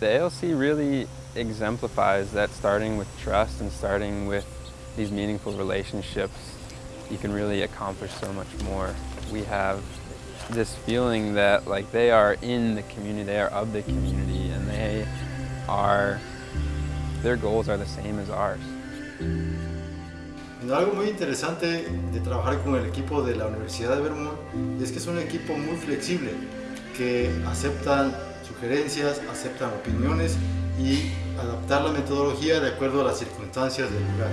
The ALC really exemplifies that starting with trust and starting with these meaningful relationships, you can really accomplish so much more. We have this feeling that like they are in the community, they are of the community, and they are, their goals are the same as ours. Algo muy interesante de trabajar con el equipo de la Universidad de Vermont es que es un equipo muy flexible, que aceptan sugerencias, aceptan opiniones y adaptar la metodología de acuerdo a las circunstancias del lugar.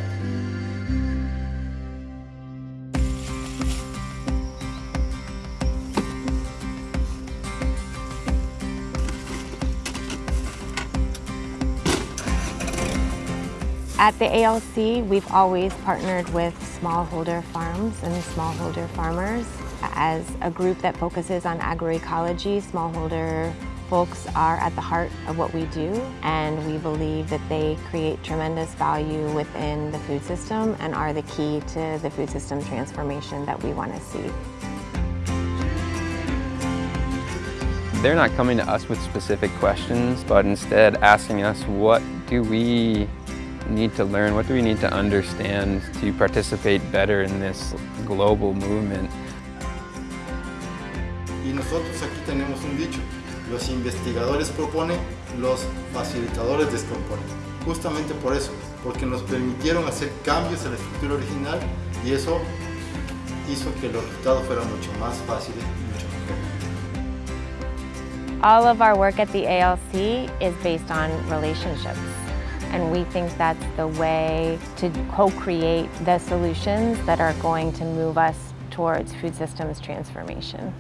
At the ALC, we've always partnered with smallholder farms and smallholder farmers. As a group that focuses on agroecology, smallholder folks are at the heart of what we do and we believe that they create tremendous value within the food system and are the key to the food system transformation that we want to see. They're not coming to us with specific questions, but instead asking us what do we need to learn, what do we need to understand to participate better in this global movement. Y nosotros aquí tenemos un um dicho, los investigadores proponen, los facilitadores descomponen. Justamente por eso, porque nos permitieron hacer cambios en la estructura original y eso hizo que los resultados fueran mucho más fáciles y mucho mejor. All of our work at the ALC is based on relationships. And we think that's the way to co-create the solutions that are going to move us towards food systems transformation.